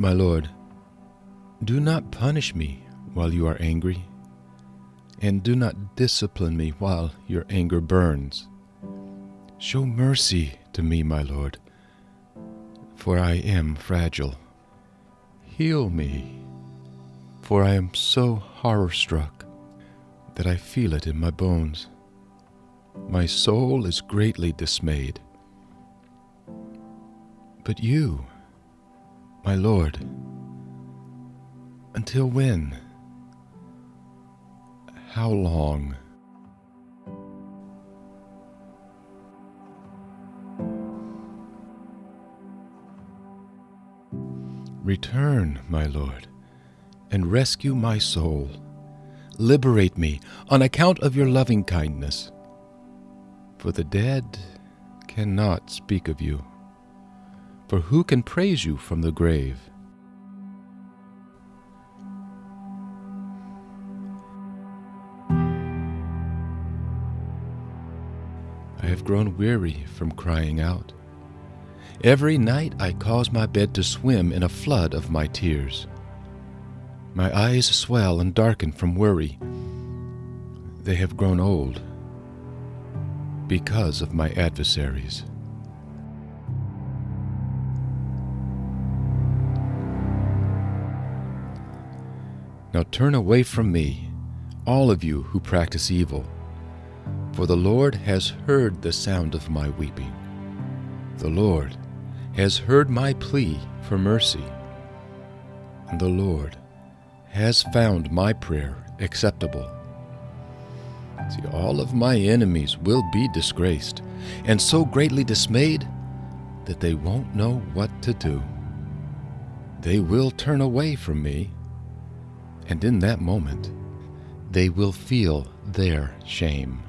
My Lord, do not punish me while you are angry, and do not discipline me while your anger burns. Show mercy to me, my Lord, for I am fragile. Heal me, for I am so horror struck that I feel it in my bones. My soul is greatly dismayed. But you, my Lord, until when? How long? Return, my Lord, and rescue my soul. Liberate me on account of your loving kindness. For the dead cannot speak of you. For who can praise you from the grave? I have grown weary from crying out. Every night I cause my bed to swim in a flood of my tears. My eyes swell and darken from worry. They have grown old because of my adversaries. Now turn away from me, all of you who practice evil, for the Lord has heard the sound of my weeping. The Lord has heard my plea for mercy, and the Lord has found my prayer acceptable. See, all of my enemies will be disgraced, and so greatly dismayed that they won't know what to do. They will turn away from me and in that moment, they will feel their shame.